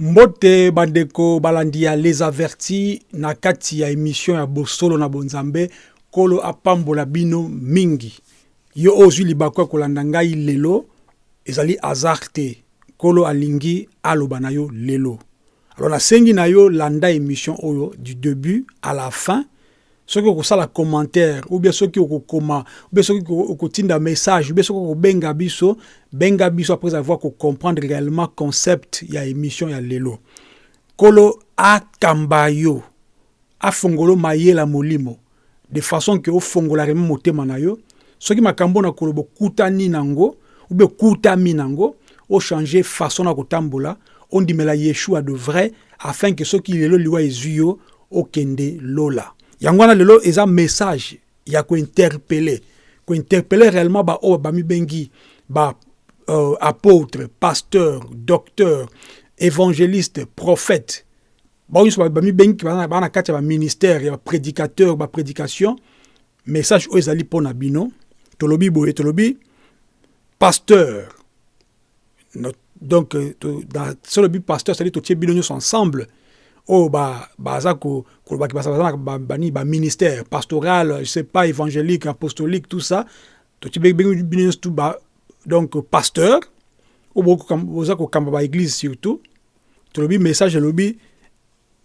mbote bandeko balandi ya les avertis na kati ya émission ya bosolo na bonzambe kolo apambola bino mingi. Yo oyo ozwi libaku ya kolanda ngai lelo ezali hasard te kolo alingi aloba na yo lelo. Alors nasengi na yo landa émission oyo du début à la fin soki okosala commentaire ou bien soki okokoma ou bien soki okotinda message ou bien soki okobenga biso benga biso après avoir comprendre réellement concept ya émission ya lelo. Kolo akamba yo afongola mayela molimo de façon ke ofongola remi motema na yo soki makambo na koloba okutani nango ou bien okutami nango ochange façon na kotambola ondimela yeshua de vrai afin ke soki lelo liwa ezwi yo okende lola yango wana lelo eza message ya kointerpele. Kointerpele réellement baoyo bamibengi ba euh, apôtre pasteur docteur évangéliste prophète. Bao nyonso bamibengi baa na kati ya baministère ya baprédicateur baprédication message oyo ezali mpo na bino. Tolobi boye tolobi pasteur. Donc tolobi pasteur cetadi totie bino nyonso ensemble oyo baza kolobaki baza bani baministère pastoral je sais pas évangélique apostolique tout ça. Totie bino nyonso tu donc pasteur oyo boza kokamba baéglise surtout tolobi message elobi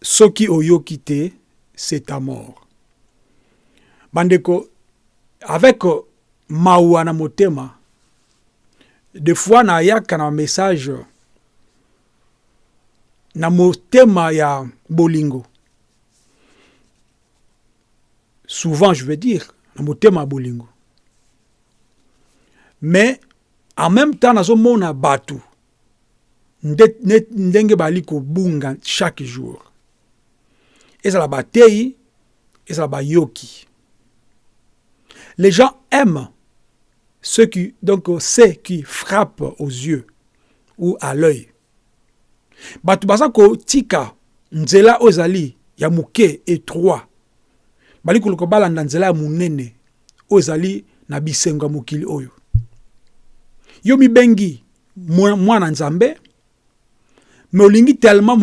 soki oyoki te c'est ta mort. Bandeko avec mawa motema des fois nayaka na message na motema ya bolingo. Souvent je veux dire na motema ya bolingo. Mais en même temps nazomona bato ndenge bali kobunga chaque jour. Ezala bateyi ezala bayoki les gens aiment ce qui donc c'est qui frappe aux yeux ou à l'œil bato baza kotika nzela oyo ezali ya moke étroit. Bali nzela ya oyo. Yo mwana nzambe me olingi tellement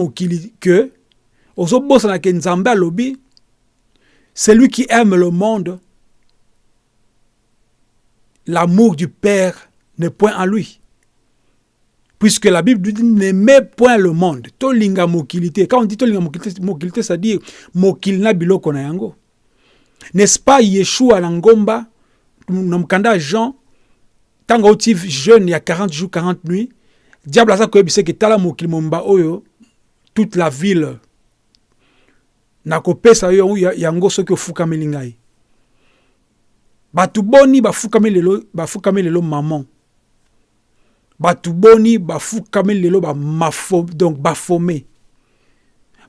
ke ozobosana ke nzambe alobi celui qui aime le monde. L'amour du père n'est point en lui puisque la Bible dit n'aimez point le monde. Tolinga mokilité. Quand on dit tolinga mokilité, ça dit mokil na biloko na yango. N'est-ce pas Yeshua na ngomba, namkanda Jean, tanga oti jeune il y a 40 jours, 40 nuits, diable a ça koyebise que tala mokil momba oyo, toute la ville, na kopesa yo yango soki ofukameli ngai. Batu boni bafukameli lelo maman. Bato boni bafukami lelo bamafo donc bafome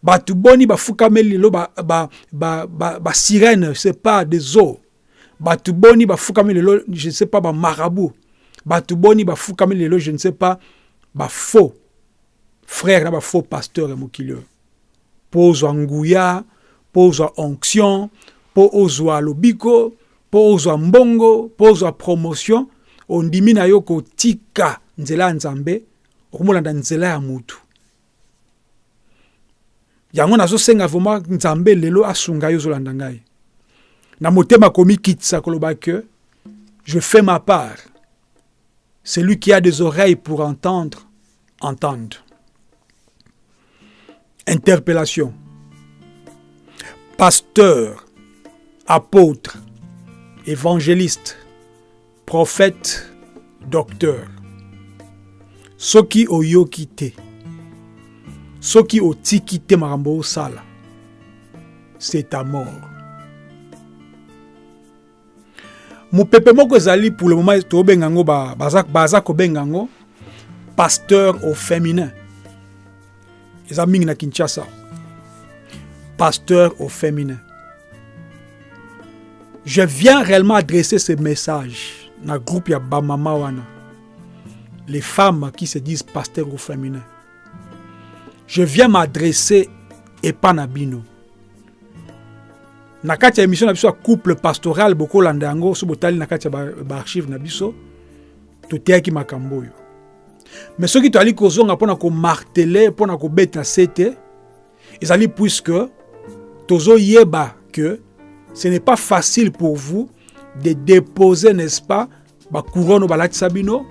bato boni bafukami lelo basirène ba, ba, ba, sais pas des eaux. Bato boni bafukami lelo je ne sais pas bamarabout bato boni bafukami lelo je ne sais pas bafaux frère na bafaux pasteur ya mokili oyo mpo ozwa nguya mpo ozwa onction mpo ozwa lobiko mbongo mpo ozwa promotion ondimi na yo kotika nzela ya nzambe okomolanda nzela ya mutu. Yango nazosenga vraimen nzambe lelo asunga yo ozolanda ngai. Na motema komikitisa koloba ke je fais ma part. Celui qui a des oreilles pour entendre entende. Interpellation. Pasteur apôtre évangéliste prophète docteur soki oyoki te. Soki otiki te makambo osala. C'est ta mort. Mopepe moko ezali pour le moment tobenga yango baza, kobenga yango pasteur au féminin. Eza mingi na kinshasa. Pasteur au féminin. Je viens réellement adresser ce message na groupe ya bamama wana les femmes qui se disent pasteurs au féminin. Je viens m'adresser pas na kati ya émission na couple pastoral bokolanda yango so botali na kati ya baarchive na biso toteyaki makambo oyo mais soki toali kozonga mpona komartele mpona kobeta se te ezali puisque tozoyeba que ce n'est pas facile pour vous de déposer n'est-ce pas bakouronne balatisa bino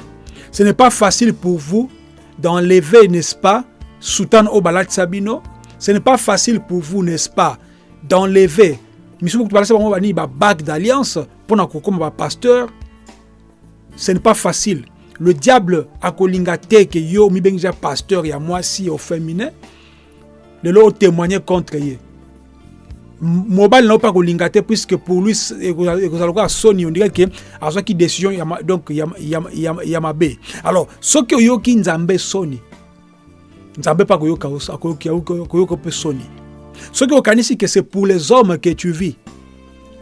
ce n'est pas facile pour vous d'enlever n'est-ce pas soutane oyo balatisa bino? Ce n'est pas facile pour vous n'est-ce pas d'enlever babague d'alliance mpona kokóma bapasteur ce n'est pas facile. Le diable akolinga te ke yo mibengi ja pasteur ya mwasi au féminin lelo otémoigne contre ye mobali na akolinga te puisque pour lui ekozala lokola soni ondire ke azwaki décision ya, donc ya, ya, mabe alors soki oyoki nzambe soni nzambe mpe akoyoka koyoka mpe soni soki okanisi que c'est pour les hommes que tu vis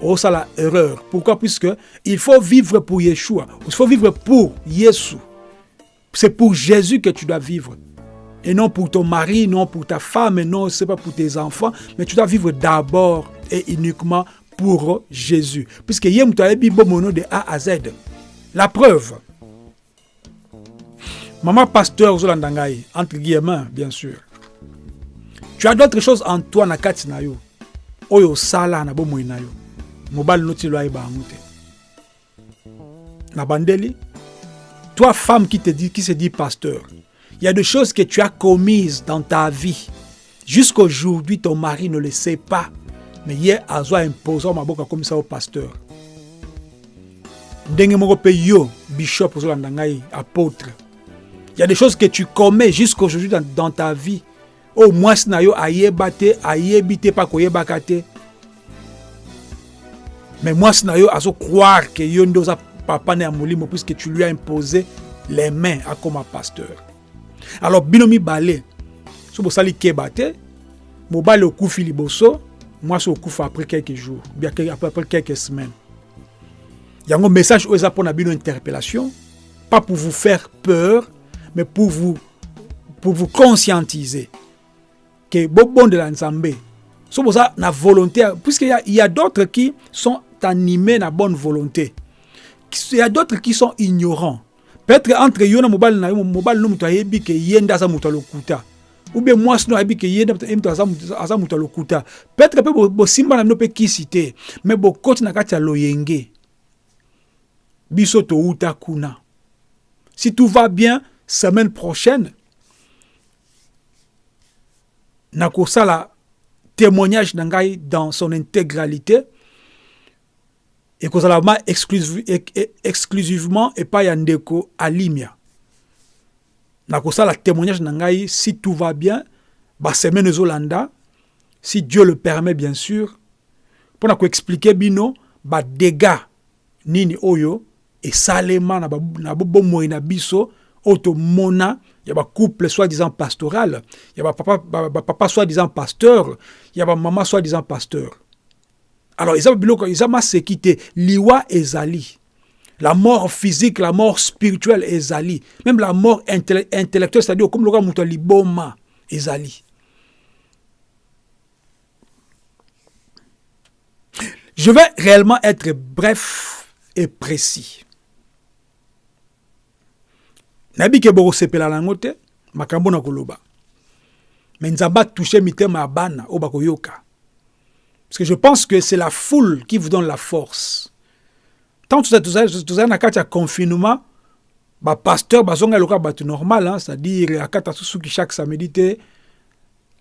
Oh, ça la erreur. Pourquoi? Puisque il faut vivre pour Yeshua. Il faut vivre pour Yesu. C'est pour Jésus que tu dois vivre. Et non pour ton mari, non pour ta femme, non, c'est pas pour tes enfants, mais tu dois vivre d'abord et uniquement pour Jésus. Puisque Yem mono de A à Z. La preuve. Maman pasteur Zolandangaï, entre guillemets, bien sûr. Tu as d'autres choses en toi, Nakati Nayo. Oyo sala na bomo nayo. mobali no ti lo ayeba yango te na bandeli toi femme qui te dit qui se dit pasteur il y a des choses que tu as commises dans ta vie. Jusqu'aujourd'hui ton mari ne le sait pas. Mais ye azwa imposa maboko akomisa yo pasteur. Ndenge moko mpe yo bishop ozolanda ngai apôtre. Il y a des choses que tu commets jusqu'aujourd'hui dans, ta vie. Koyebaka te. Mais moi, croire que papa tu lui as imposé les mains à comme pasteur alors bino mibale so bosali keba te mobali okufi liboso mwasi okufa après quelques jours après quelques semaines yango message oyo eza mpona bino interpellation pas pour vous faire peur mais pour vous pour vous conscientiser que bobondela nzambe so boza na volonté puisque y a, a d'autres qui sont animé na bonne volonté. Il y a d'autres qui sont ignorants. Peut-être entre yo na mobile na yo mobile no mutu ayebi ke yenda za mutu lokuta. Ou bien moi sino ayebi ke yenda mutu aza aza. Peut-être na no na kati loyenge. Biso to uta kuna. Si tout va bien, semaine prochaine, nakosala témoignage nangai dans son intégralité ekozala ma exclusive, exclusivement epai ya ndeko alimia. Nakosala témoignage na si tout va bien basemaine ezolanda si dieu le permet bien sûr mpo na koexplike bino badega nini oyo esalema na bomoi na biso oyo tomona ya bacouple soi-disant pastoral ya bapapa ba, ba, soi-disant pasteur ya bamama soi-disant pasteur alors eza biloko eza maseki te liwa ezali. La mort physique la mort spirituelle ezali. Même la mort intellectuelle c'est-à-dire okomi lokola moto ya liboma ezali. Je vais réellement être bref et précis. Nayebi ke bokosepela nango te makambo na koloba. Me nzambe atouche mitema ya bana oyo Parce que je pense que c'est la foule qui vous donne la force. Tant que vous avez un confinement, bah pasteur bazonga loka batu normal hein, c'est-à-dire susu ki chaque samedi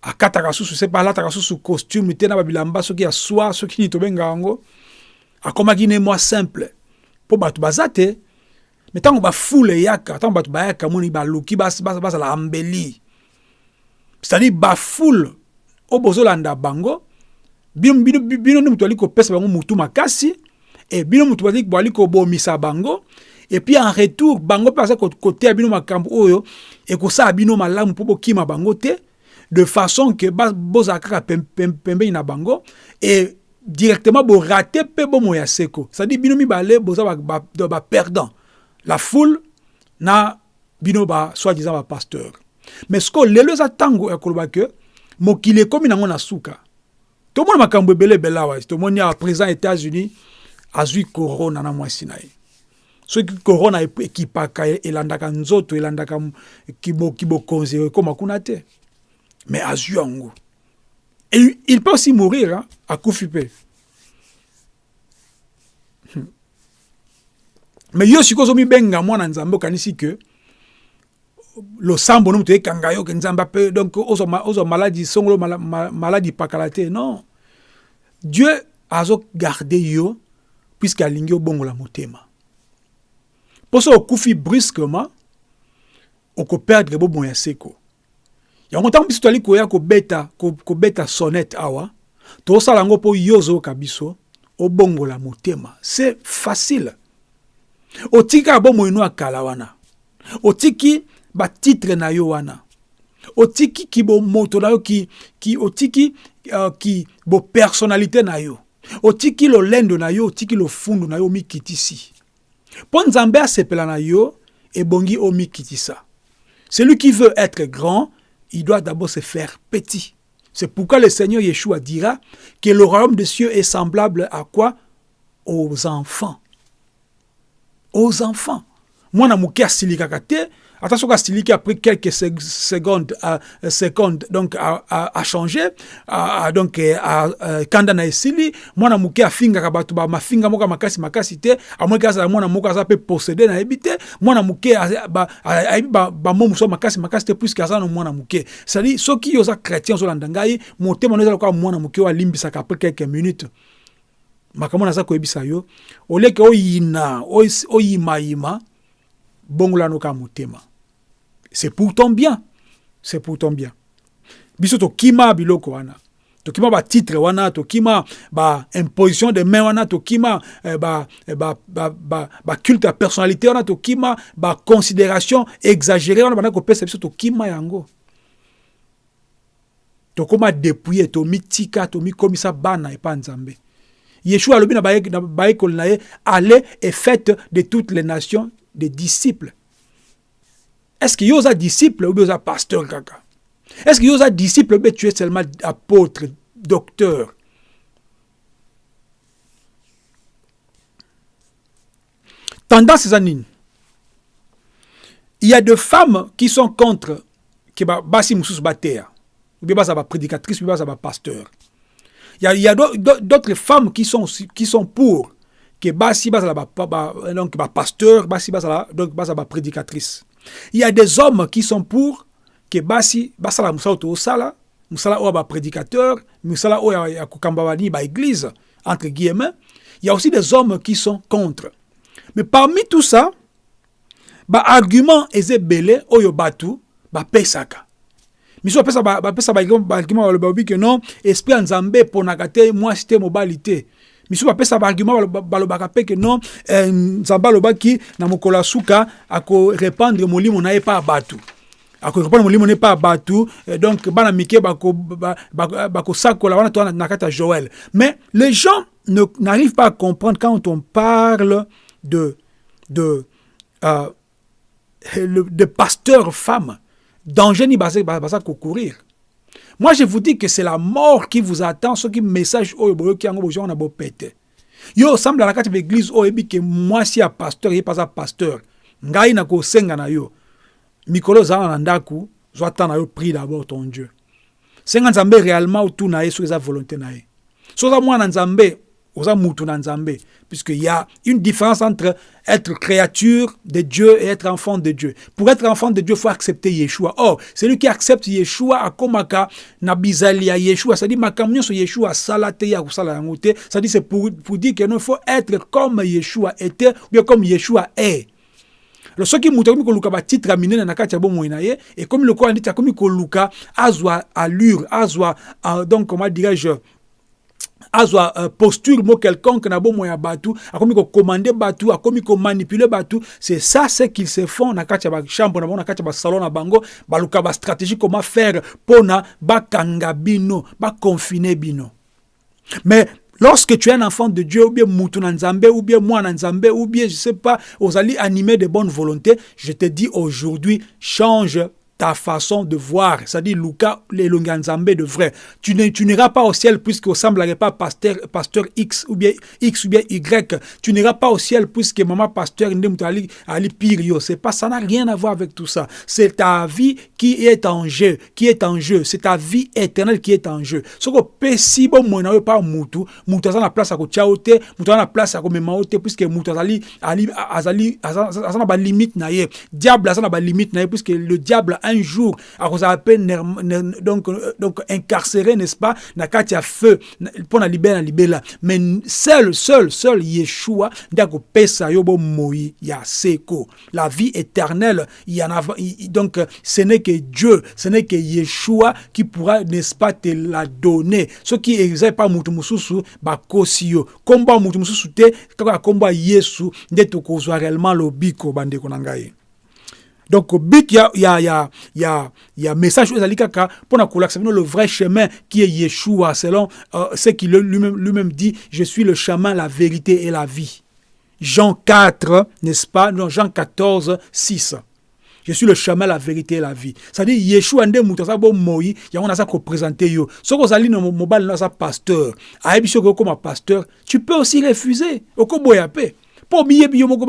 akata kasusu c'est pas là ta kasusu costume te na babilamba soki ya soir soki ni tobenga yango akomaki simple. Po batu bazate mais tant ba foule yaka tant batu bayaka moni ba luki bas bas bas la embelli c'est-à-dire ba foule o bozolanda bango bino bino bino nde moto ali bango mutu makasi e bino bango et puis en retour bango mpe aza koteya bino makambo oyo ekosala bino malamu bango te de façon ke bozala kaka pembeni na bango e directement borate mpe bomoi ya seko. Cestadire bino mibale boza ba, la foule na bino ba soi-disant bapasteur mais sikoyo lelo eza ntango ya koloba ke mokili suka tomoni makambo ebele ebele awa tomoni awa président états-unis azwi corona na mwasi na ye. Soki corona ekipaka elandaka nzoto elandaka kibokonzi ekóma kuna te. Mais azwi yango. Et il peut aussi mourir hein, akufi mpe hmm. mais yo sikoyo ozomibenga mwana nzambe okanisi ke losambo no moto ekanga yo ke nzambe ape donc ozwa maladi songolo maladi pakala te. Non. Dieu azogarde yo puisque alingi obongola motema. Mpo so okufi brusquement okoperdre bobomo ya seko. Yango ntango biso toali koya kobeta kobeta sonnette awa tosala yango mpo yo ozoyoka biso obongola motema. C'est facile. Otiki kaka bomoi no akala wana. Otiki batitre na yo wana. Otiki ki bomoto na yo ki, ki otiki uh, ki bopersonnalité na yo. Otiki lolendo na yo otiki lofundu na yo omikitisi. Mpo nzambe asepela na yo ebongi omikitisa. Celui qui veut être grand il doit d'abord se faire petit. C'est pourquoi le Seigneur Yeshua dira que le royaume des cieux est semblable à quoi? Aux enfants. Aux enfants. mwana moke asilikaka te ata soki asiliki après quelques secondes uh, secondes donc achange donc kanda na esili. Mwana moke afingaka bato bamafinga moko makasi makasi te. Amoniki azala mwana moko aza mpe posede nayebi te. Mwana moke ayebi bamo mosusu makasi makasi te puiske aza na mwana moke cestadire soki oza chrétien ozolanda ngai motema no ezala lokola mwana moke oyo alimbisaka après quelques minutes. Makambo naza koyebisa yo. Oleke oyina oyimayima bongolano ka motema c'est pour ton bien. C'est pour ton bien. Biso tokima biloko wana. Tokima batitre wana tokima baimposition de main wana tokima eh, baculte ba, ba, ba, ba ya personnalité wana tokima baconsidération exagéré wana banda kopesa biso tokima yango. Tokóma dépouille tomitika tomikomisa bana epa nzambe. Yeshua alobi na baekoli na ye allez et faites de toutes les nations des disciples est-ce que yoza disciple ou yoza pasteur kaka? Est-ce que yoza disciple ou tu es seulement apôtre docteur? Tendance eza nini il y a des femmes qui sont contre ke basi mosusu bateya ou bien baza baprédicatrice ou bien baza bapasteur il y a, il y a d'autres femmes qui sont, qui sont pour que basi bazala ba, ba, donc pasteur basi bazala donc bazala ba prédicatrice il y a des hommes qui sont pour que basi basala musala to sala musala o ba prédicateur musala o ya kokamba bani ba église entre guillemets. Il y a aussi des hommes qui sont contre. Mais parmi tout ça ba argument ezebele oyo batu ba pesaka. Miso bapesa baargument baloba babi ke non esprit nzambe eponaka te mwasi te mobali te misu bapesa baargument balobaka mpe ke non eh, nzambe alobaki na mokolo ya suka akorépandre molimo na ye mpa ya bato. Akorépandre molimo na ye mpa ya bato donc bana mike bakosakola wana to na kati ya joël mais les gens n'arrivent pas à comprendre quand on parle de de euh, de pasteur femme. Danger ni baza courir. Moi, je vous dis que c'est la mort qui vous attend, ce qui message oyo boyoki yango bozo na bopete. Yo semble la kati l'église oyo ebi que moi si a pasteur, ye pas a pasteur. Ngai na ko senga na yo. Mikolo za na ndaku, zo na yo prie d'abord ton Dieu. Senga nzambe réellement ou tout na ye so eza volonté na ye. So za mwana nzambe oza mutu na nzambe puisqu'il y a une différence entre être créature de Dieu et être enfant de Dieu. Pour être enfant de Dieu, il faut accepter Yeshua. Or, celui qui accepte Yeshua akomaka na bizali ya Yeshua, c'est-à-dire makamnyo so Yeshua salate ya kusala yango te, c'est-à-dire c'est pour, pour dire que non, il faut être comme Yeshua était ou bien comme Yeshua est. lo soki moto akomi koluka batitre ya minene na na ye ekomi lokola ndeti akomi koluka azwa allure azwa uh, donc comment dirais-je azwa uh, posture mo quelconque na bomoi ya bato akomi kokomande bato akomi komanipule bato c'est ça ce qu'ils se font na kati ya bachambre na bango na kati ya basalon na bango baluka bastratégie comment faire mpona bakanga bino baconfine bino. Mais Lorsque tu es un enfant de Dieu, ou bien Moutouna Nzambe, ou bien moi Nzambe, ou bien, je sais pas, aux alliés animés de bonne volonté, je te dis aujourd'hui, change ta façon de voir, c'est-à-dire Luca Lelonganzambe de vrai. Tu n'iras pas au ciel puisque ressemblerait pas pasteur, pasteur X ou bien X ou bien Y. Tu n'iras pas au ciel puisque maman pasteur Ali, Ali Pirio. C'est pas, ça n'a rien à voir avec tout ça. C'est ta vie qui est en jeu, qui est en jeu. C'est ta vie éternelle qui est en jeu. Ce que pesi bon mona pas mutu a la place à ko chaote, mutu a la place à ko memaote puisque mutu azali ali azali ba limite na ye. Diable azana ba limite na ye puisque le diable un jour peine donc donc incarcéré n'est-ce pas na kati ya feu pour na libérer na libela mais seul seul seul Yeshua ndako pesa yo bo moi ya seko la vie éternelle il y en a donc ce n'est que Dieu ce n'est que Yeshua qui pourra n'est-ce pas te la donner. Ce qui exerce pas mutu mususu ba kosio. Komba mutu mususu te kaka komba Yesu nde tokozwa réellement lobiko bandeko na donc but ya ya ya ya ya message ezali kaka mpona kolakisa bino le vrai chemin qui est Yeshua selon euh, ce qu'il lui-même dit je suis le chemin la vérité et la vie Jean 4 n'est-ce pas? Non Jean 14 6 je suis le chemin, la vérité et la vie. C'est-à-dire, Yeshua nde mutu aza bo moi, yango naza ko présenter yo. Soko ozali na mobile naza pasteur. Ayebi soko comme pasteur, tu peux aussi refuser. Mpo oyebi yo moko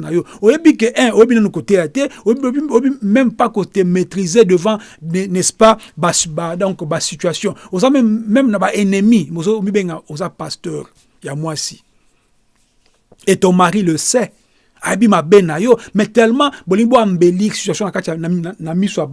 na yo. Oyebi ke un oyebi nano koteya te oyebi même pas kote maîtriser devant n'est-ce pas ba, ba, donc basituation oza même, même na baennemi omibenga oza pasteur. Ya mwasi et ton mari le sait. Ayebi mabe na yo. Mais tellement bolingi boambeli situation na kati na miso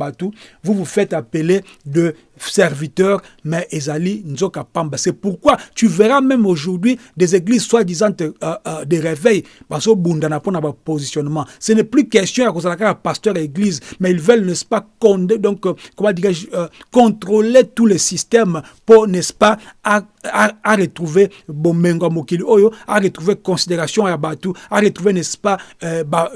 vous vous faites appeler de serviteurs, mais Ezali Nzoka Pamba. C'est pourquoi tu verras même aujourd'hui des églises soi-disant euh, euh, des réveils, parce que Bundana pour positionnement. Ce n'est plus question à cause de pasteur église, mais ils veulent, n'est-ce pas, euh, contrôler tous les systèmes pour, n'est-ce pas, à, à, à retrouver Bomengo Mokili Oyo, à retrouver considération à Batu, à retrouver, n'est-ce pas,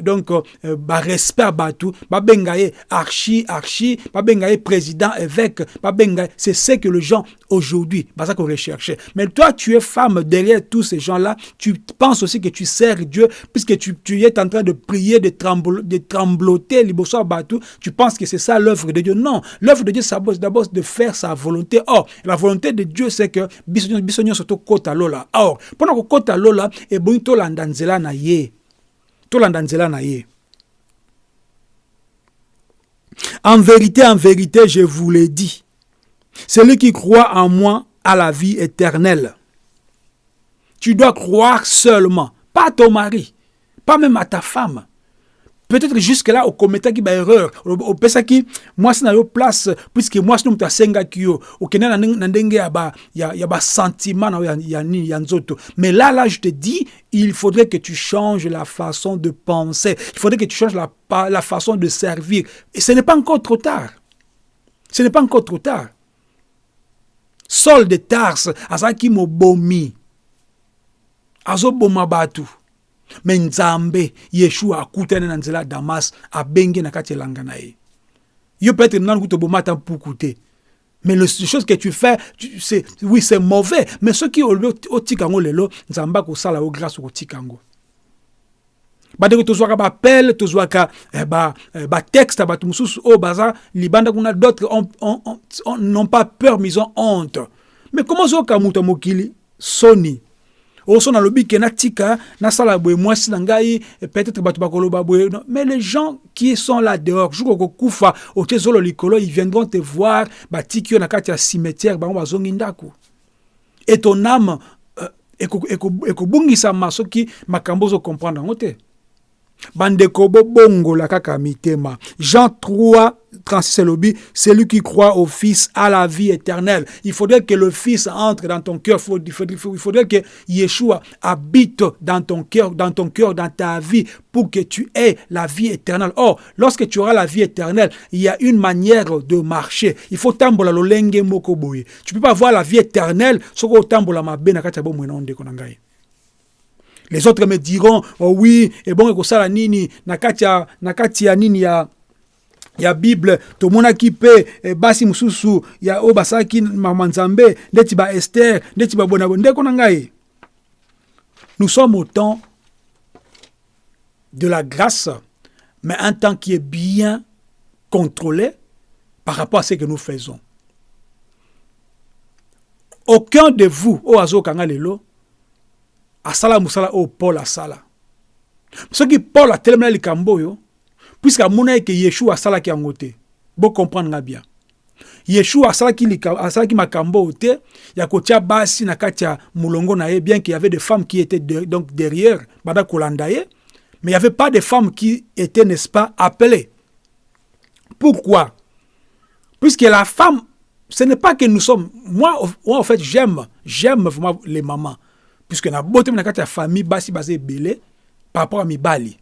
donc, bah, respect à Batu, bah, bengaye archi, archi, bah, président, évêque, bah, c'est ce que les gens aujourd'hui, c'est qu'on recherchait. Mais toi, tu es femme derrière tous ces gens-là, tu penses aussi que tu sers Dieu, puisque tu, es en train de prier, de, de trembloter, tu penses que c'est ça l'œuvre de Dieu? Non, l'œuvre de Dieu, c'est d'abord de faire sa volonté. Or, la volonté de Dieu, c'est que bisogno surtout kota lola. Or, pendant que kota lola, et bon, to landanzela na ye. To landanzela na ye. En vérité, en vérité, je vous l'ai dit. Celui qui croit en moi a la vie éternelle. Tu dois croire seulement, pas à ton mari, pas même à ta femme. Peut-être jusque-là, au commettre qui erreur, au pesa qui, moi, c'est dans place, puisque moi, c'est un senga qui yo, au kena n'andenge ya ba, ya, ya ba sentiment. Mais là, là, je te dis, il faudrait que tu changes la façon de penser. Il faudrait que tu changes la, la façon de servir. Et ce n'est pas encore trop tard. Ce n'est pas encore trop tard. Saul de Tarse azalaki mobomi. Azoboma bato. Me nzambe yeshua akutani na nzela ya damas abengi na kati elanga na ye. Yo peut-être nanu kuta oboma ata mpuku te. Mais les choses que tu fais c'est oui c'est mauvais mais soki otika yango lelo nzambe akosala yo grâce okotika yango bandeko tozwaka bapele tozwaka eh, batexte ba, eh, bato mosusu oyo baza libanda kuna d'autres n'ont pas peur mais ont honte. Mais comment ozoyoka moto ya mokili? Soni oso nalobi ke natika nasala boye mwasi na ngai peut-être bato bakoloba boye mais les gens qui sont là dehors jour okokufa otie zolo likolo ils viendront te voir batiki yo na kati ya cimetière bango bazongi ndako. Et ton âme euh, ekobungisama soki makambo ozocomprendre yango te kaka mitema. Jean 3 36 lobby celui qui croit au fils a la vie éternelle. Il faudrait que le fils entre dans ton cœur. Il faudrait, que yeshua habite dans ton cœur dans ton cœur dans ta vie pour que tu aies la vie éternelle. Or lorsque tu auras la vie éternelle il y a une manière de marcher. Il faut tambola lolenge moko boye. Tu peux pas avoir la vie éternelle soko tambola mabe na kati ya les autres me diront oh oui ebongo nini? Na kati ya na bible? Tomonaki mpe eh, basi mosusu ya oyo basalaki mama ester ndeti babona ndeko na nous sommes au temps de la grâce mais un temps qui est bien contrôlés par rapport à ce que nous faisons. Aucun de vous, au azo kanga lelo, asala musala au Paul asala. Qui Paul a tellement likambo yo, puisque amona que Yeshua asala ki angote. Bon comprendre bien. Yeshua asalaki asalaki makambo te ya kotia basi na kati na ye bien qu'il y avait des femmes qui étaient donc derrière kolanda ye mais il n'y avait pas de femmes qui étaient n'est-ce pas appelées pourquoi? Puisque la femme ce n'est pas que nous sommes moi, moi en fait j'aime j'aime les mamans puisque na bote na kati ya famille basi basé belé par rapport à mibali.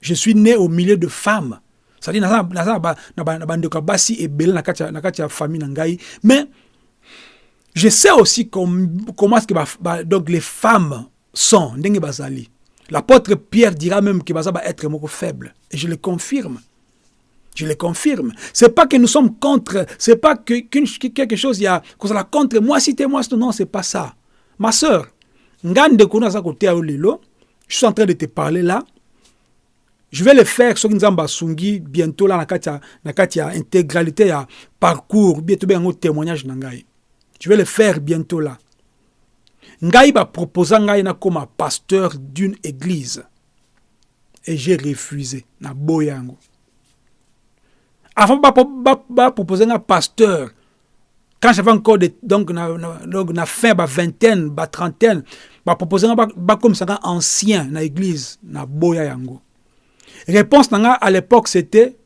Je suis né au milieu de femmes. C'est-à-dire naza na bandeko ya basi ebele na kati ya famille na ngai. Mais je sais aussi com, comment est-ce que donc les femmes sont ndenge bazali. L'apôtre Pierre dira même que baza ba être moko faible. Et je le confirme. Je le confirme. C'est pas que nous sommes contre, c'est pas que quelque chose il y a la contre moi si moi non, c'est pas ça. Ma sœur, ngande kuna côté lelo, je suis en train de te parler là. Je vais le faire ce nzamba sungi bientôt là na katia na katia intégralité ya parcours bien un témoignage na ngai. Je vais le faire bientôt là. Ngai ba proposer ngai na comme pasteur d'une église. Et j'ai refusé na boyango. Avant de proposer un pasteur, quand j'avais encore des, donc na, na, donc na fin ba vingtaine, ba trentaine, ba proposer un ba comme ça ancien na église na boya yango. Réponse nanga à l'époque c'était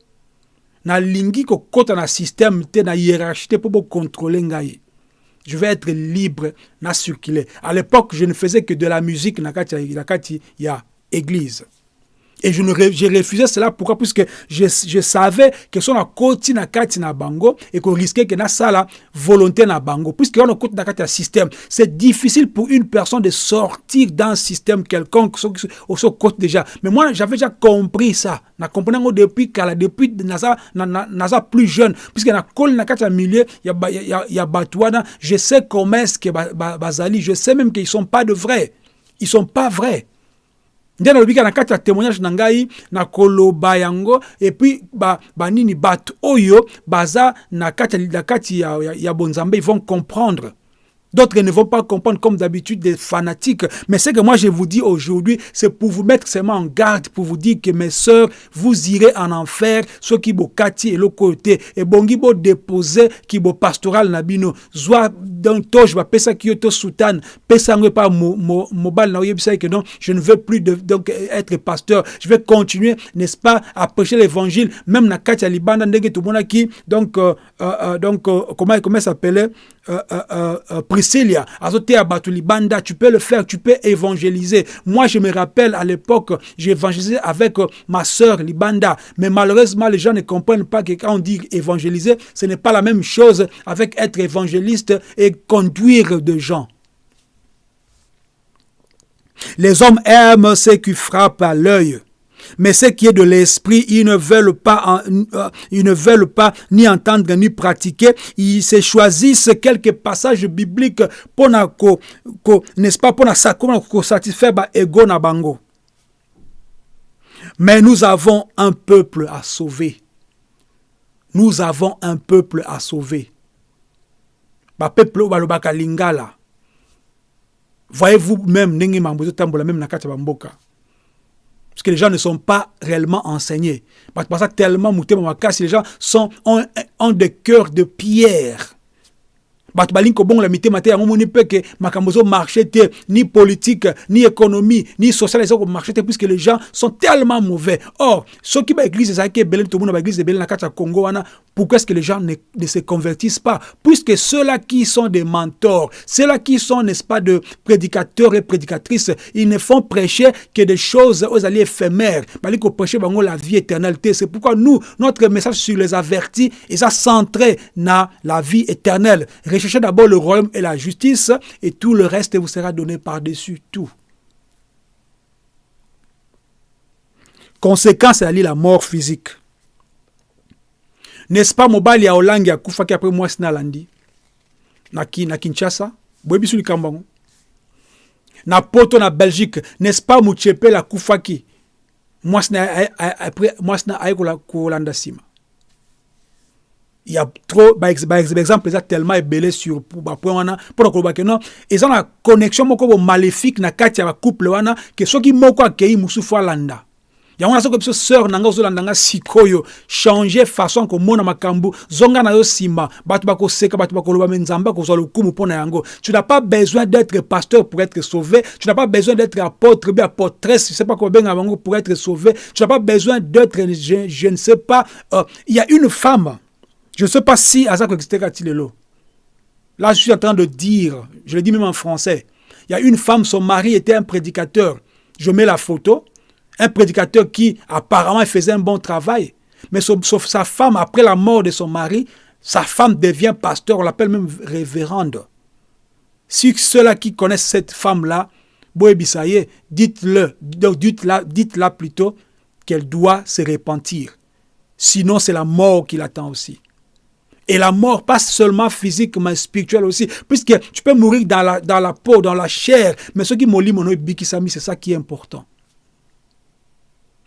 na lingi ko kota na système te na hiérarchie pour contrôler ngai. Je vais être libre na circuler. À l'époque, je ne faisais que de la musique na kati na kati ya église. Et je, ne, je refusais cela. Pourquoi? Puisque je, je savais que son côté na kati na bango et qu'on risquait que na sala volonté na bango. Puisque on a côté na kati système, c'est difficile pour une personne de sortir d'un système quelconque au côté déjà. Mais moi, j'avais déjà compris ça. Na compris depuis kala depuis nasa na, na, nasa plus jeune puisque na kol na kati milieu il y a il y a, y a batouana, je sais comment est-ce que bazali, je sais même qu'ils sont pas de vrais. Ils sont pas vrais. Nde nalobika na kati ya témoignage na ngai na koloba yango epuis banini ba bato oyo baza na kati ya, ya, ya bonzambe ils vont comprendre D'autres ne vont pas comprendre comme d'habitude des fanatiques. Mais ce que moi je vous dis aujourd'hui, c'est pour vous mettre seulement en garde, pour vous dire que mes sœurs, vous irez en enfer, ceux qui bo kati et le côté. Et bongi bo qui bo pastoral nabino. Donc toj ba pesa ki yoto soutan. Pesa na que non, je ne veux plus donc être pasteur. Je vais continuer, n'est-ce pas, à prêcher l'évangile, même na kati ya libanda tout qui, donc, euh, euh, donc, euh, comment, comment s'appelait, euh, euh, euh, Priscilla, Azotea Batulibanda, tu peux le faire, tu peux évangéliser. Moi, je me rappelle à l'époque, j'ai évangélisé avec ma sœur Libanda, mais malheureusement, les gens ne comprennent pas que quand on dit évangéliser, ce n'est pas la même chose avec être évangéliste et conduire des gens. Les hommes aiment ce qui frappe à l'œil. Mais ce qui est de l'esprit, ils ne veulent pas, euh, ils ne veulent pas ni entendre ni pratiquer. Ils se choisissent quelques passages bibliques pour pas, satisfaire ego na bango. Mais nous avons un peuple à sauver. Nous avons un peuple à sauver. Ba peuple lingala. Voyez-vous même même na. Parce que les gens ne sont pas réellement enseignés. Parce que tellement si les gens sont, ont, ont des cœurs de pierre. bato balingi kobongola mitema te yango moni mpe ke makambo ezomarche te ni politique ni économie ni social eza komarche te puisque les gens sont tellement mauvais or soki baeglise ezalaki ebele tomona baeglise ebele na kati ya congo wana pourquoi est-ce que les gens ne, se convertissent pas? Puisque ceux-là qui sont des mentors ceux-là qui sont n'est-ce pas de prédicateurs et prédicatrices ils ne font prêcher que des choses aux alliés éphémères bali koprêcher bango la vie éternelle te c'est pourquoi nous notre message sur les avertis eza centré na la vie éternelle Cherchez d'abord le royaume et la justice, et tout le reste vous sera donné par-dessus tout. Conséquence, c'est la mort physique. N'est-ce pas mobile ya Hollande ya kufaki après moi sinalandi na, ki, na Kinshasa? Boyebi su likambo yango. Na poto na Belgique n'est-ce pas Mutshepela kufaki mwasi na après mwasi na aye kolanda nsima il y a trop par exemple eza tellement ebele sur bapoint wana mpona koloba ke non eza na connexion moko bo maléfique na kati ya bacouple wana ke soki moko akei mosusu alanda yango na façon zonga na yo tu n'as pas besoin d'être pasteur pour être sauvé tu n'as pas besoin d'être apôtre bien apôtresse sais pas pour être sauvé. Tu n'as pas besoin d'être je, ne sais pas euh, il y a une femme je ne sais pas si aza là je suis en train de dire je le dis même en français il y a une femme son mari était un prédicateur. Je mets la photo un prédicateur qui apparemment faisait un bon travail, mais sa femme, après la mort de son mari, sa femme devient pasteur, on l'appelle même révérende. Si ceux-là qui connaissent cette femme-là, dites-le, dites-la dites plutôt qu'elle doit se repentir. Sinon, c'est la mort qui l'attend aussi. Et la mort, pas seulement physique, mais spirituelle aussi. Puisque tu peux mourir dans la, dans la peau, dans la chair, mais ce qui molit mon c'est ça qui est important.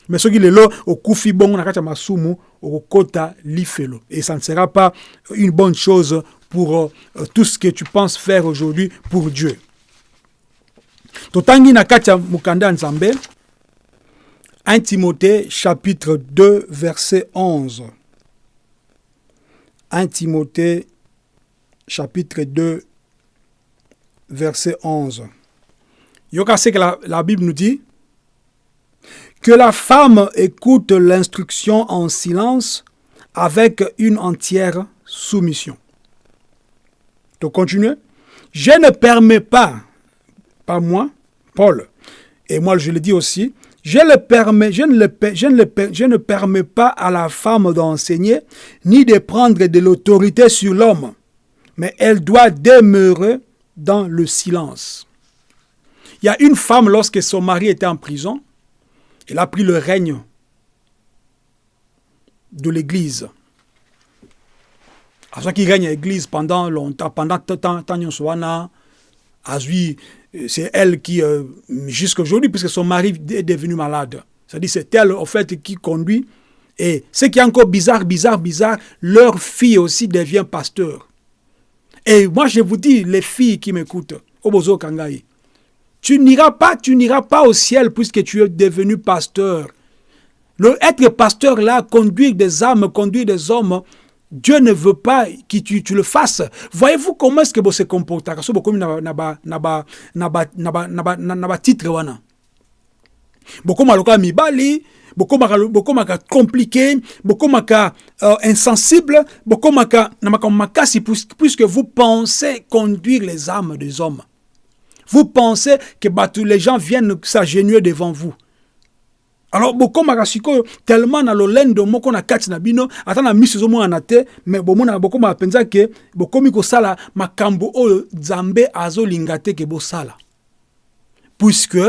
Mais soki lelo okufi bongo na kati ya masumu okokota lifelo. Et ça ne sera pas une bonne chose pour euh, tout ce que tu penses faire aujourd'hui pour Dieu. Totangi na kati ya mokanda ya nzambe 1 Timothée chapitre 2 verset 11 1 Timothée chapitre 2 verset 11 yoka ce que la Bible nous dit que la femme écoute l'instruction en silence avec une entière soumission. Je ne permets pas, pas moi, Paul, et moi je le dis aussi, je, le permets, je, ne le, je, je ne permets pas à la femme d'enseigner ni de prendre de l'autorité sur l'homme, mais elle doit demeurer dans le silence. Il y a une femme, lorsque son mari était en prison, il a pris le règne de l'Église. À ce qui règne l'Église pendant longtemps, pendant tant c'est elle qui, euh, jusqu'à aujourd'hui, puisque son mari est devenu malade. C'est-à-dire c'est elle, en fait, qui conduit. Et ce qui est encore bizarre, bizarre, bizarre, leur fille aussi devient pasteur. Et moi, je vous dis, les filles qui m'écoutent, Obozo Kangai, tu n'iras pas, tu n'iras pas au ciel puisque tu es devenu pasteur. Le être pasteur là, conduire des âmes, conduire des hommes, Dieu ne veut pas que tu, tu le fasses. Voyez-vous comment est-ce que vous se comportez titre wana. bokoma lokola mibali bokomaka bokomaka compliqué bokomaka euh, insensible bokomaka puisque vous pensez conduire les âmes des hommes vous pensez que bah, tous les gens viennent s'agenouiller devant vous. alors bokomaka sikoyo tellement na lolendo moko na kati na bino ata na miso ezomonana te me bomonaka bokomaka mpenza ke bokomi kosala makambo oyo nzambe azolinga te ke bosala puisque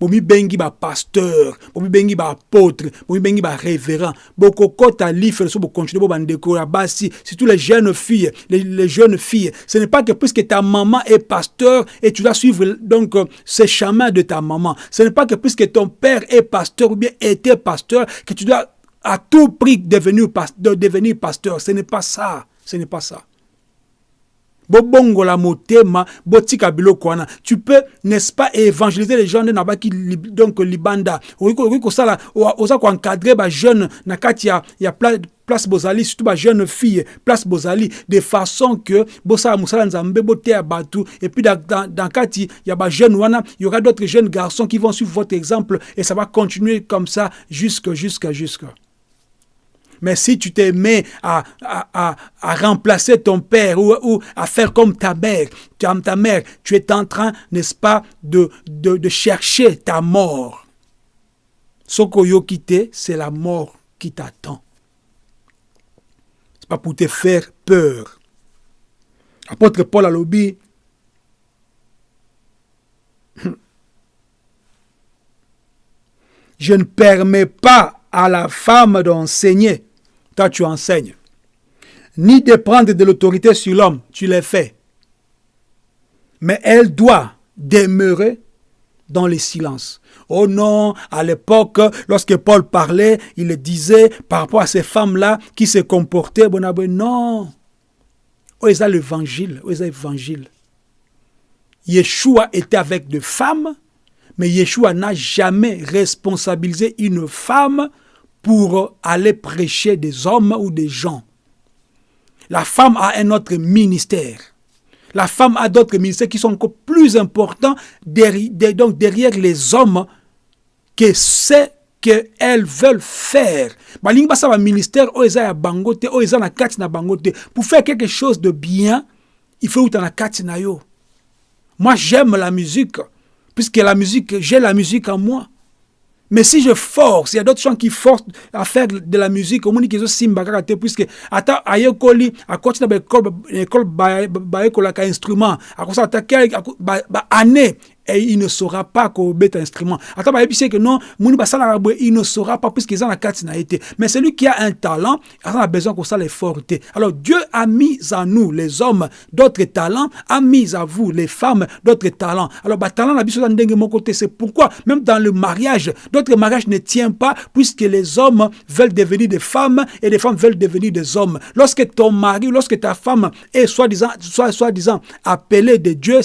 bomibengi bapasteur bomibengi baapôtre bomibengi barévérend bokokɔta life so bocontinue bo bandeko ya basi surtout les jeunes filles les, les jeunes filles ce n'est pas que puisque ta maman est pasteur et tu dois suivre donc ce chemin de ta maman. Ce n'est pas que puisque ton père est pasteur ou bien était pasteur que tu dois à tout prix devenir, de devenir pasteur. Ce n'est pas ça. Ce n'est pas ça bobongola motema botika biloko wana. Tu peux n'est-ce pas évangéliser les gens nde na baki li, donc libanda. Okoki kosala oza koencadre bajeune na kati ya, ya place bozali surtout bajeune fille place bozali de façon que bosala mosala nzambe boteya bato et puis dans, dans, dans kati ya bajeune wana il y aura d'autres jeunes garçons qui vont suivre votre exemple et ça va continuer comme ça jusque jusque jusque mais si tu te mets à, à, à, remplacer ton père ou, à faire comme ta mère, ta mère, tu es en train, n'est-ce pas, de, de, de, chercher ta mort. Sokoyo quitter, c'est la mort qui t'attend. C'est pas pour te faire peur. Apôtre Paul Alobi, je ne permets pas à la femme d'enseigner toi tu enseignes, ni de prendre de l'autorité sur l'homme, tu l'as fait. Mais elle doit demeurer dans les silences. Oh non, à l'époque, lorsque Paul parlait, il le disait par rapport à ces femmes-là qui se comportaient. Bon, non. Oh, ils l'évangile. Oh, l'évangile. Yeshua était avec des femmes, mais Yeshua n'a jamais responsabilisé une femme pour aller prêcher des hommes ou des gens. La femme a un autre ministère. La femme a d'autres ministères qui sont encore plus importants derrière, donc derrière les hommes que ce qu'elles veulent faire. ministère oh, pour faire quelque chose de bien, il faut la na yo. Moi j'aime la musique puisque la musique j'ai la musique en moi. Mais si je force, il y a d'autres gens qui forcent à faire de la musique, au moins qu'ils simba kaka puisque ata ayekoli akoti na l'école école ba ba un instrument, akosa attaquer ba année et il ne saura pas un instrument. Attends, bah, que non, il ne saura pas puisqu'ils ont la carte été. Mais celui qui a un talent, il a besoin qu'on ça l'effort. Alors Dieu a mis à nous, les hommes, d'autres talents, a mis à vous, les femmes, d'autres talents. Alors, bah, talent, mon côté, c'est pourquoi, même dans le mariage, d'autres mariages ne tiennent pas puisque les hommes veulent devenir des femmes et les femmes veulent devenir des hommes. Lorsque ton mari, lorsque ta femme est soi-disant, soi-disant appelée de Dieu,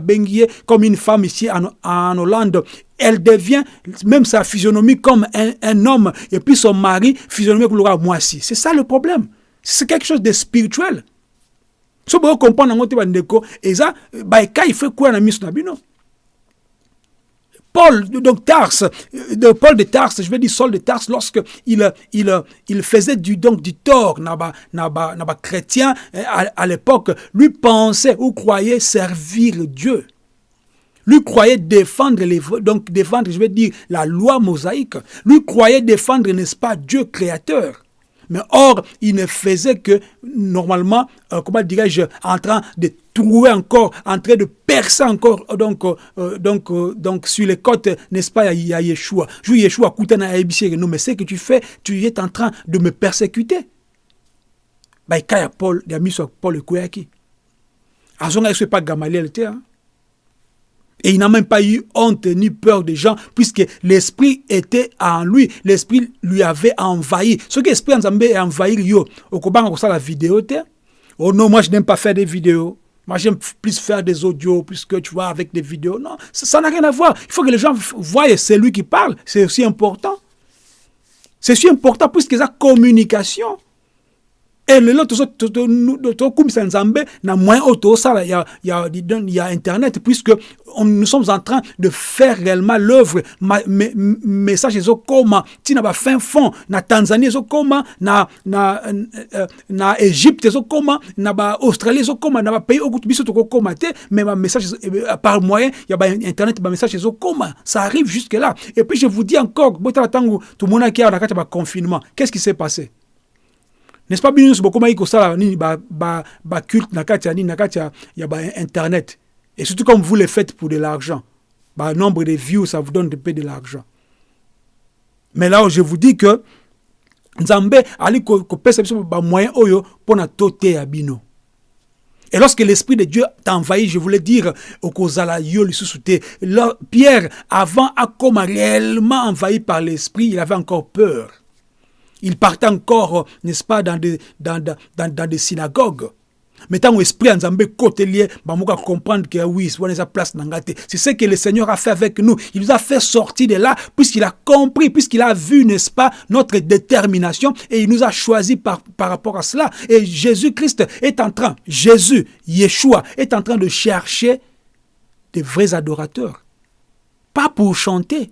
Benguier, comme une femme ici en, Hollande, elle devient même sa physionomie comme un, homme, et puis son mari, physionomie comme le moi aussi. C'est ça le problème. C'est quelque chose de spirituel. Vous comprenez, et ça, il fait quoi dans la Paul, donc Tars, de Paul de Tars, je vais dire Saul de Tars, lorsque il, il, il faisait du, donc, du tort, naba, naba, chrétien, à, à l'époque, lui pensait ou croyait servir Dieu. Lui croyait défendre, les, donc défendre, je vais dire, la loi mosaïque. Lui croyait défendre, n'est-ce pas, Dieu créateur. Mais or, il ne faisait que, normalement, euh, comment dirais-je, en train de trouver encore, en train de percer encore, donc, euh, donc, euh, donc sur les côtes, n'est-ce pas, il y a Yeshua. Je Yeshua, non, mais ce que tu fais, tu es en train de me persécuter. Bah, il y a Paul, il y a mis sur Paul le Kouyaki. À moment-là, pas Gamaliel, hein. Et il n'a même pas eu honte ni peur des gens, puisque l'esprit était en lui. L'esprit lui avait envahi. Ce que l'esprit a envahi, yo, au ça la vidéo, Oh non, moi je n'aime pas faire des vidéos. Moi, j'aime plus faire des audios, puisque tu vois, avec des vidéos. Non, ça n'a rien à voir. Il faut que les gens voient, c'est lui qui parle. C'est aussi important. C'est aussi important puisque a communication. Et lelo tokumisa nzambe na moyen il y a, y a internet puisque nous sommes en train de faire réellement l'œuvre. Message ezokoma ntina bafin fond. Na tanzanie ezokoma na, na, euh, na égypte ezokoma na baaustralie ezokoma na bapays okuti biso tokokoma te mais bamessage euh, par moyen ya bainternet bamessage ezokoma ça arrive jusque là et puis je vous dis encore botala ntango tomonaki awa na kati ya baconfinement qu'est ce qui s'est passé? N'est-ce pas bino nyonso bokomaki kosala nini baculte na kati ya et surtout comme vous le faites pour de l'argent bah, nombre de views ça vous donne de peu de l'argent. Mais là je vous dis que nzambe ali kopesa biso bamoyen oyo mpo na et lorsque l'Esprit de Dieu t'a envahi, je voulais dire, au Kozala Yo Pierre, avant à comme réellement envahi par l'Esprit, il avait encore peur. Il partait encore, n'est-ce pas, dans des, dans, dans, dans des synagogues. Mais tant esprit en Zambé côté bah comprendre que oui, place C'est ce que le Seigneur a fait avec nous. Il nous a fait sortir de là, puisqu'il a compris, puisqu'il a vu, n'est-ce pas, notre détermination, et il nous a choisi par, par rapport à cela. Et Jésus-Christ est en train, Jésus, Yeshua, est en train de chercher des vrais adorateurs. Pas pour chanter,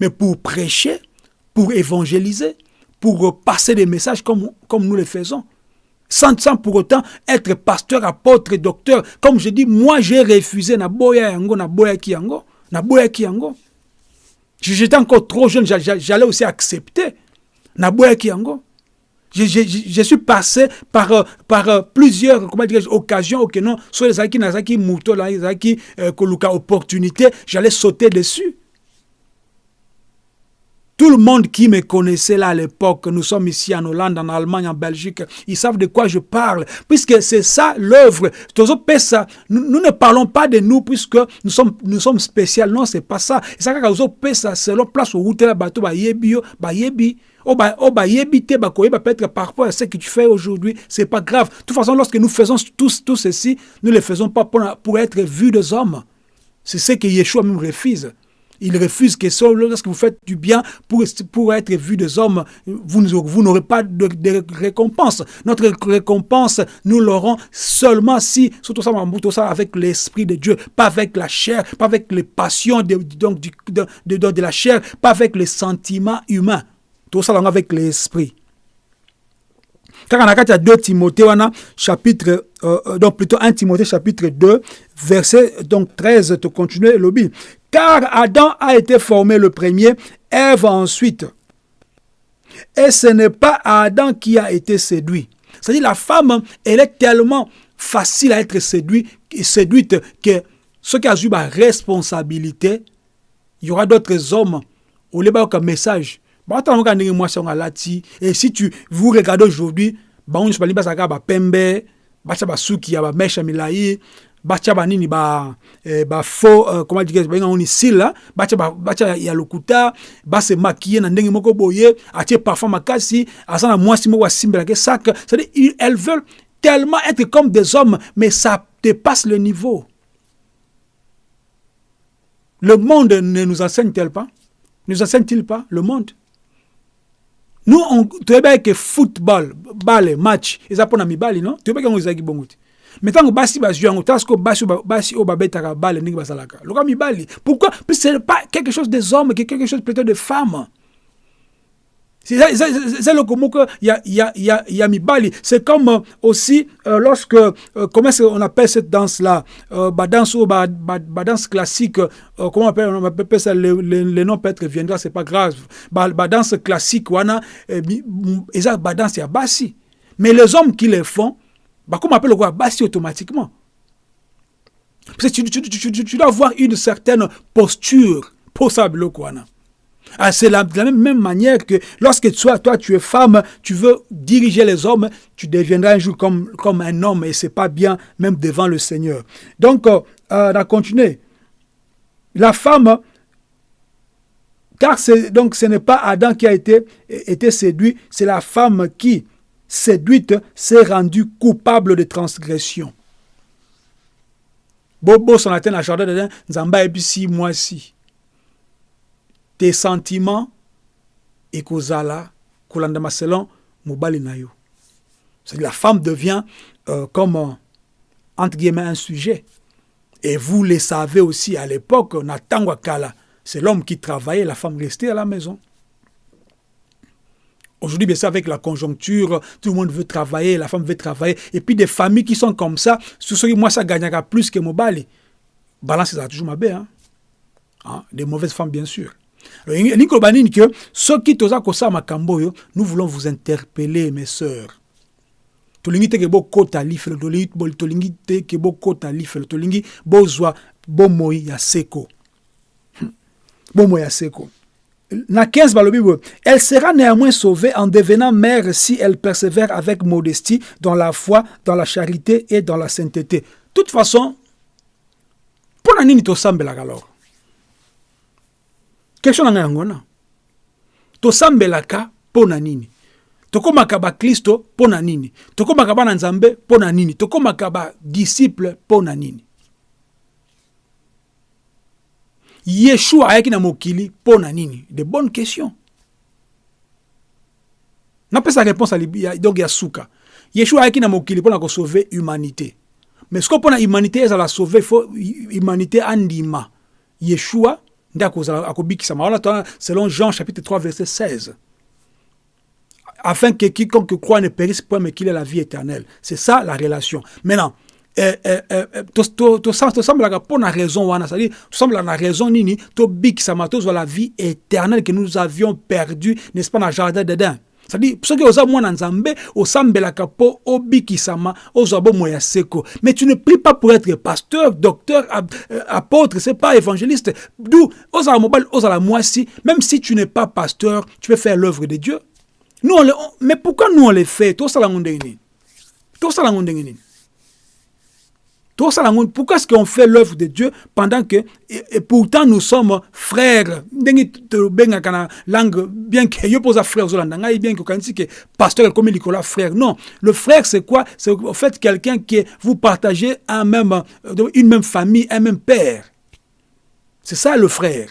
mais pour prêcher, pour évangéliser, pour passer des messages comme, nous le faisons. Sans, pour autant être pasteur, apôtre, docteur. Comme je dis, moi j'ai refusé na boya yango. J'étais encore trop jeune, j'allais aussi accepter. Na boya yango. Je, je, je, suis passé par, euh, plusieurs occasions, ok, non, soit les qui nazaki euh, koluka opportunité, j'allais sauter dessus. Tout le monde qui me connaissait là à l'époque, nous sommes ici en Hollande, en Allemagne, en Belgique, ils savent de quoi je parle, puisque c'est ça l'œuvre. Nous, nous ne parlons pas de nous puisque nous sommes, nous sommes spéciaux. Non, c'est pas ça. Et ça, c'est la place où tu bateau, ba yebi, ba yebi. Oh bah, oh bah, peut-être parfois ce que tu fais aujourd'hui, c'est pas grave. De toute façon, lorsque nous faisons tous, tout ceci, nous ne le faisons pas pour, pour être vus des hommes. C'est ce que Yeshua même refuse. Il refuse que lorsque vous faites du bien pour, pour être vu des hommes, vous, vous n'aurez pas de, récompense. Notre récompense, nous l'aurons seulement si, surtout ça, avec l'Esprit de Dieu, pas avec la chair, pas avec les passions de, donc, de, de, la chair, pas avec les sentiments humains. Tout ça avec l'Esprit. Car en a 2 Timothée, chapitre, euh, euh, donc plutôt 1 Timothée chapitre 2, verset donc 13, tu continues lobby. Car Adam a été formé le premier, Ève ensuite. Et ce n'est pas Adam qui a été séduit. C'est-à-dire la femme, elle est tellement facile à être séduite, que ce qui a eu la responsabilité, il y aura d'autres hommes au lieu un message. Et si tu vous regardez aujourd'hui, on se ba pembe, ba suki ya ba milai, bacha banini ba eh, ba faux euh, comment dire ba ngoni sila bacha ba, bacha ya lokuta ba se maquiller na ndenge moko boye atie parfum makasi asana mwasi moko asimbela ke sac. C'est-à-dire elles veulent tellement être comme des hommes mais ça dépasse le niveau. Le monde ne nous enseigne-t-il pas? Nous enseigne-t-il pas le monde? Nous on toyebaki que football bale match eza mpona mibali non? Toyebaki yango ezalaki bongo te mais ntango basi bazwi yango tala sikoyo basi basi oyo babetaka bale ndenge bazalaka lokola mibali pourquoi? Que c'est pas quelque chose des hommes que quelque chose plutôt de femmes c'est le comment que il y a, y, a, y, a, y a Mibali. C'est comme euh, aussi euh, lorsque, euh, comment on appelle cette euh, danse ou bah, bah, bah, danse classique, euh, comment on appelle, on appelle ça, le, le, le nom peut-être viendra, c'est pas grave. Bah, bah, danse classique, wana, et ça, bah, danse, il y a bassi. Mais les hommes qui les font, bah, comment appelle le Bassi automatiquement. Parce que tu, tu, tu, tu, dois avoir une certaine posture pour ça. Ah, c'est de la même manière que lorsque toi, toi, tu es femme, tu veux diriger les hommes, tu deviendras un jour comme, un homme et c'est pas bien même devant le Seigneur. Donc, euh, on a continué. La femme, car ce n'est pas Adam qui a été séduit, c'est la femme qui, séduite, s'est rendue coupable de transgression. Bobo son atteint la jardin de et six mois si tes sentiments ekozala kolanda selon mobali na yo c'est la femme devient euh, comme euh, entre guillemets un sujet. Et vous le savez aussi à l'époque na tango kala c'est l'homme qui travaillait la femme restait à la maison Aujourd'hui, bien sûr, avec la conjoncture, tout le monde veut travailler, la femme veut travailler. Et puis des familles qui sont comme ça, ce qui moi, ça gagnera plus que Mobali. Balance, ça toujours ma belle. Hein? Hein? Des mauvaises femmes, bien sûr nous voulons vous interpeller mes sœurs tolingi teke bokota lifelo tolingi teke bokota lifelo tolingi bozwa bomoi ya seko hmm. bomoi ya seko na 15 balobi elle sera néanmoins sauvée en devenant mère si elle persévère avec modestie dans la foi dans la charité et dans la sainteté. Toute façon mpona nini tosambelaka alors? Question na ngai yango wana tosambelaka mpo na nini. Tokomaka baklisto mpo na nini. Tokomaka bana nzambe mpo na nini. Tokomaka badisiple mpo na nini yeshua ayaki na mokili mpo na nini? De bonne question napesa réponse donc ya suka. Yeshua ayaki na mokili mpo na kosauve humanité. Mais sikoyo mpo na humanité ezala sauve fo humanité andima yeshua selon Jean chapitre 3 verset 16 afin que quiconque croit ne périsse point mais qu'il ait la vie éternelle. C'est ça la relation. Maintenant tosambolaka mpo na raison wana cestadire tosambolaka na raison nini tobikisama tozwa la vie éternelle que nous avions perdu n'est-ce pas na jardin d'Eden c'est-à-dire soki oza mwana nzambe osambelaka mpo obikisama ozwa bomoi ya seko. Mais tu ne pries pas pour être pasteur docteur euh, apôtre c'est pas évangéliste. D'où ozala mobali ozala mwasi même si tu n'es pas pasteur tu peux faire l'œuvre de dieu. Nous on le, on, mais pourquoi nous on le fait? Tosala ngo ndenge nini tosala ngo ndenge nini pourquoi est-ce qu'on fait l'œuvre de Dieu pendant que, et, pourtant nous sommes frères, langue, bien que je pose frère, bien que que pasteur comme Nicolas frère. Non, le frère c'est quoi? C'est en fait quelqu'un qui vous partagez un même, euh, une même famille, un même père. C'est ça le frère.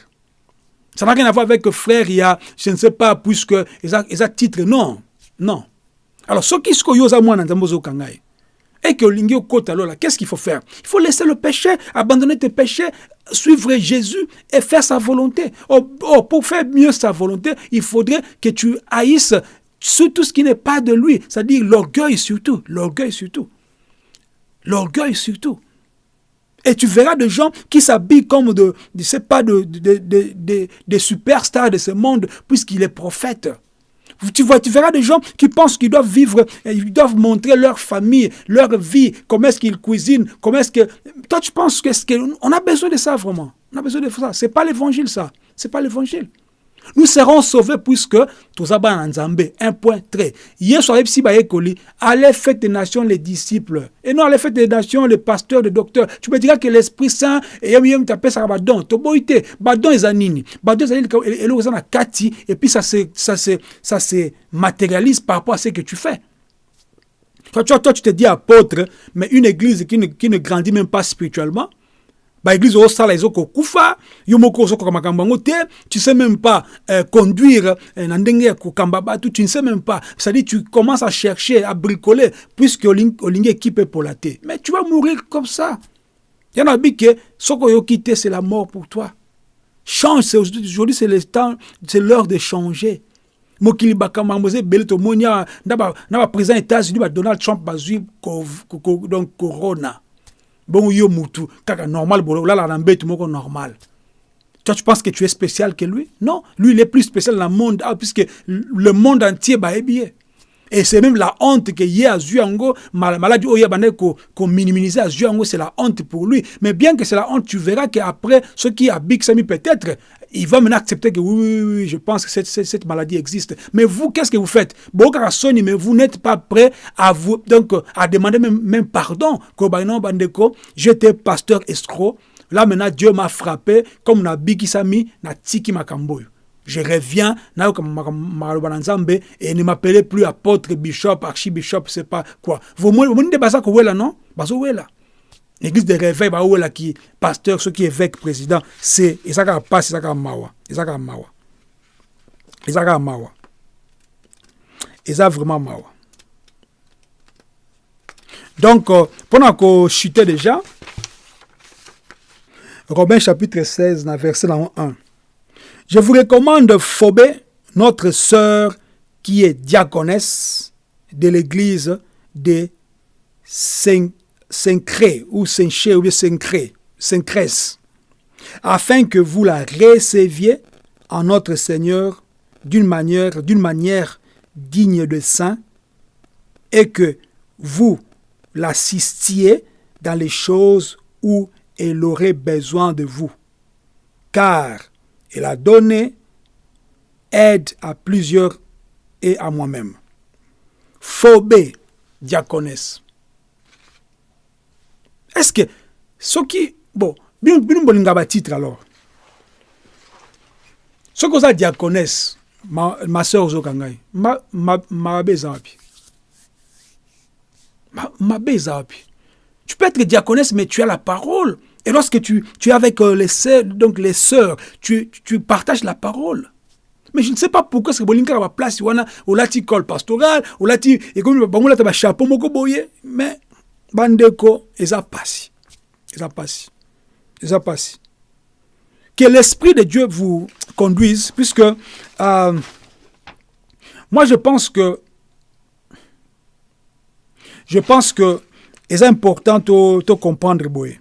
Ça n'a rien à voir avec frère, il y a, je ne sais pas, puisque, ils ont titre, non, non. Alors, ce qui est ce que moi, et que côte alors là, qu'est-ce qu'il faut faire? Il faut laisser le péché, abandonner tes péchés, suivre Jésus et faire sa volonté. Oh, oh, pour faire mieux sa volonté, il faudrait que tu haïsses tout ce qui n'est pas de lui, c'est-à-dire l'orgueil surtout, l'orgueil surtout. L'orgueil surtout. Et tu verras des gens qui s'habillent comme de superstars de ce monde, puisqu'il est prophète. Tu, verras des gens qui pensent qu'ils doivent vivre, ils doivent montrer leur famille, leur vie, comment est-ce qu'ils cuisinent, comment est-ce que... Toi, tu penses que... On a besoin de ça, vraiment. On a besoin de ça. C'est pas l'évangile, ça. C'est pas l'évangile nous serons sauvés puisque tozaba na nzambe un point très. Yesu ayebisi bayekoli allez faites des nations les disciples. Et non allez faites des nations les pasteurs les docteurs. Tu me diras que l'esprit saint eyemi tapesaka badon toboyi te badon eza nini badon ezali eloko eza na kati et puis ça se, ça, se, ça se matérialise par rapport à ce que tu fais. Toi, toi, toi tu te dis apôtre mais une église qui ne, qui ne grandit même pas spirituellement baeglise osala ezokokufa yo moko ozokoka makambo yango te. Tu sais même pas euh, conduire euh, na ndenge ya kokamba bato. Tu ne sais même pas. C'est-à-dire tu commences à chercher à bricoler puisque olingi équipe epola te. Mais tu vas mourir comme ça. Yana bi ke soki oyoki te c'est la mort pour toi. Change aujourd'hui c'est le temps c'est l'heure de changer. Mokili bakambo eza ebele tomoni na baprésident états-unis badonald trump bazwi donc corona bon yo mutu kaka normal bolala na mbetu moko normal. Toi tu penses que tu es spécial que lui? Non lui il est plus spécial dans le monde ah, puisque le monde entier bayebi et c'est même la honte que ye azwi yango maladie oyo abandaki kominiminize azwi yango c'est la honte pour lui. Mais bien que c'est la honte tu verras qu'après ceux qui abikisami peut-être il va maintenant accepter que oui, oui, oui, je pense que cette, maladie existe. Mais vous, qu'est-ce que vous faites? Mais vous n'êtes pas prêt à vous, donc, à demander même, même pardon. J'étais pasteur escroc. Là, maintenant, Dieu m'a frappé, comme na bikisami, na tiki makamboyo je reviens et ne m'appelez plus apôtre, bishop, archibishop, c'est pas quoi. Vous que là, non? Bazo là. L'église de réveil, bah, là, qui pasteur, ceux qui évêque, président, c'est, et ça ça va mawa. Et ça mawa. Et mawa. Et ça vraiment mawa. Donc, euh, pendant qu'on chutait déjà, Romains chapitre 16, verset 1. Je vous recommande Phobé, notre sœur qui est diaconesse de l'église de Saint-Cré ou Saint-Ché ou Saint-Crès, afin que vous la receviez en notre Seigneur d'une manière, d'une manière digne de saint et que vous l'assistiez dans les choses où elle aurait besoin de vous. Car il a donné aide à plusieurs et à moi-même. Phobé, diaconesse. Est-ce que ce qui. Bon, bien bolinga titre alors? Ce que ça diaconesse, ma, ma soeur Zokangai, ma, ma, ma. Ma, ma bezapi. Tu peux être diaconesse, mais tu as la parole. Et lorsque tu, tu es avec euh, les sœurs, donc les sœurs, tu, tu partages la parole. Mais je ne sais pas pourquoi ce que bolinga va place wana olati col pastoral, olati et comme bango lata ba chapeau mais bandeko eza pasi. Eza pasi. Eza pasi. Que l'esprit de Dieu vous conduise puisque euh, moi je pense que je pense que c'est important de comprendre boye.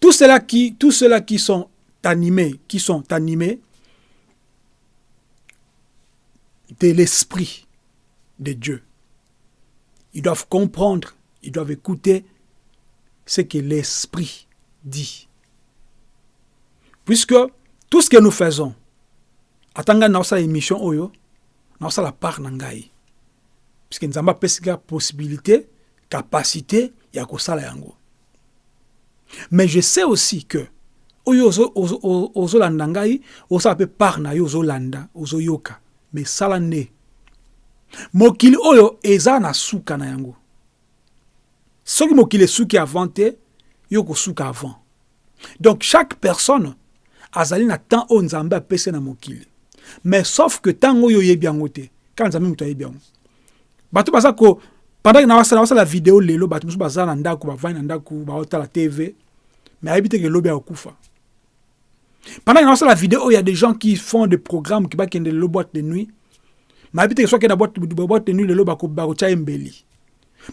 Tous ceux-là qui, tous ceux qui sont animés, qui sont animés, de l'esprit de Dieu. Ils doivent comprendre, ils doivent écouter ce que l'esprit dit. Puisque tout ce que nous faisons, atanga na osala émission oyo, na osala part. Puisque nous avons la possibilité, capacité, ya kosala. Mais je sais aussi que oyo ozolanda ngai osala mpe part na yo ozolanda ozoyoka mais sala nde mokili oyo eza na suka na yango. Soki mokili esuki avant te yo kosuka avant. Donc chaque personne azali na temps oyo nzambe apesi na mokili. Mais sauf que ntango oyo oyebi yango te kaka nzambe moto ayebi yango. Bato baza ko pendant na wasala video lelo bato mosusu baza na ndako bavandi na ndako baotala tv mais ayebi te ke lobi akokufa pendant que la vidéo, il y a des gens qui font des programmes qui bakende le boîte de nuit. Mais habite que soit la boîte nuit le bako bako mbeli.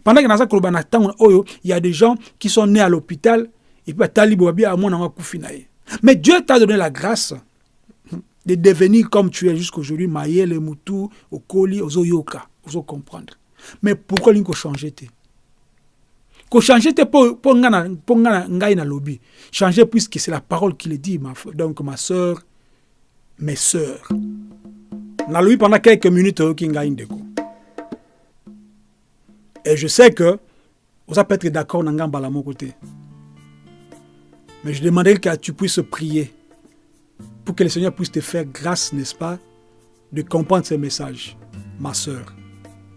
Pendant que dans ça kolobana tango oyo, il y a des gens qui sont nés à l'hôpital et puis talibo bien à mon na kufinaye. Mais Dieu t'a donné la grâce de devenir comme tu es jusqu'aujourd'hui, Mayele, Moutou, Okoli, Ozoyoka, Ozo comprendre. Mais pourquoi l'inko changer te? changer te ngana ngai na lobby changer puisque c'est la parole qui le dit ma donc ma sœur mes sœurs na lobby pendant quelques minutes qui ngai ndeko et je sais que vous peut être d'accord na ngamba la mon côté mais je demanderais que tu puisses prier pour que le Seigneur puisse te faire grâce n'est-ce pas de comprendre ces messages ma sœur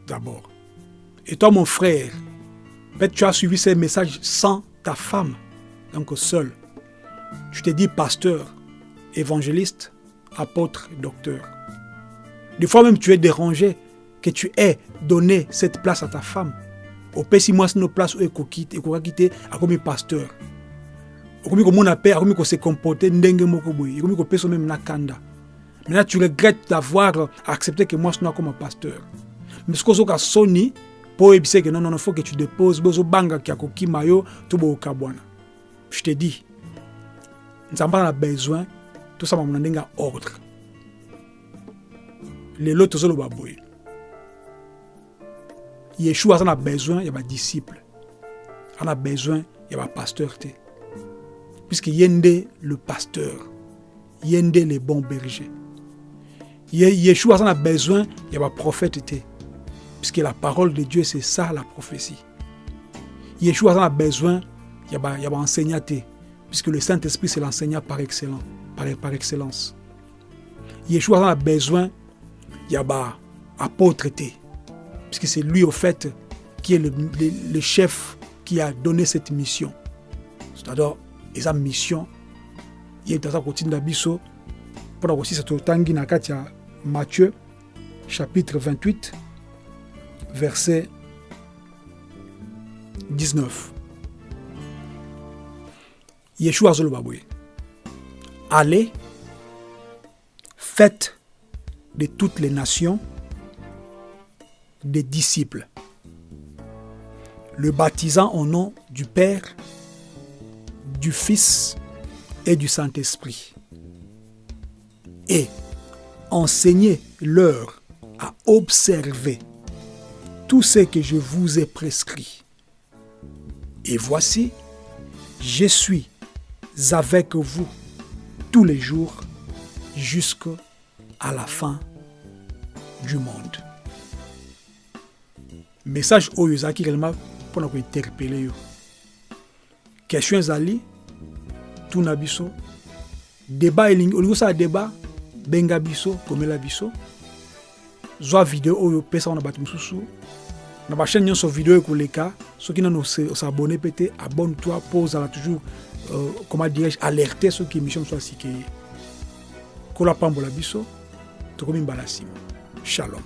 d'abord et toi mon frère Peut-être tu as suivi ces messages sans ta femme, donc seul. Tu t'es dit pasteur, évangéliste, apôtre, docteur. Des fois même tu es dérangé que tu aies donné cette place à ta femme. Au père si moi nos places où elle quitte, elle quitter à comme pasteur. Comme mon appel, comme se comporter ndenge moko boy, comme ko peso même nakanda. Maintenant tu regrettes d'avoir accepté que moi je sois comme pasteur. Mais ce que je soni po ebise que non non faut que tu déposes bozo banga ki akokima yo to boyoka bwana je te dis nzambe na besoin tosala na ndenge ordre lelo tozoloba boye. Yeshua aza na besoin ya badisciple aza na besoin ya bapasteur te. Puisque ye nde le pasteur. Ye nde le bon berger. Yeshua aza na besoin ya baprophète te. Puisque la parole de Dieu, c'est ça la prophétie. Yeshua a besoin, il y a enseignant, puisque le Saint-Esprit, c'est l'enseignant par, excellence, par, excellence. Yeshua a besoin, il a apôtre, puisque c'est lui, au fait, qui est le, chef qui a donné cette mission. C'est-à-dire, et sa mission, il est dans continue d'abisso, pour aussi cette tangi na Matthieu, chapitre 28, verset 19. Yeshua Zolobaboué. Allez, faites de toutes les nations des disciples, le baptisant au nom du Père, du Fils et du Saint-Esprit. Et enseignez-leur à observer tout ce que je vous ai prescrit. Et voici, je suis avec vous tous les jours jusqu'à la fin du monde. Message oyo ezalaki réellement mpona kointerpele yo. Question ezali tuna biso. Débat elingi olingi osala débat benga biso komela biso. Zwa video oyo opesa na bato mosusu na bachaîne nyonso video ekoleka soki nano osabone mpe te abonne toi mpo ozala toujours euh, comment dirais-je alerte soki émission mosu asike ye kola pambola biso tugume imbarasimo shalom.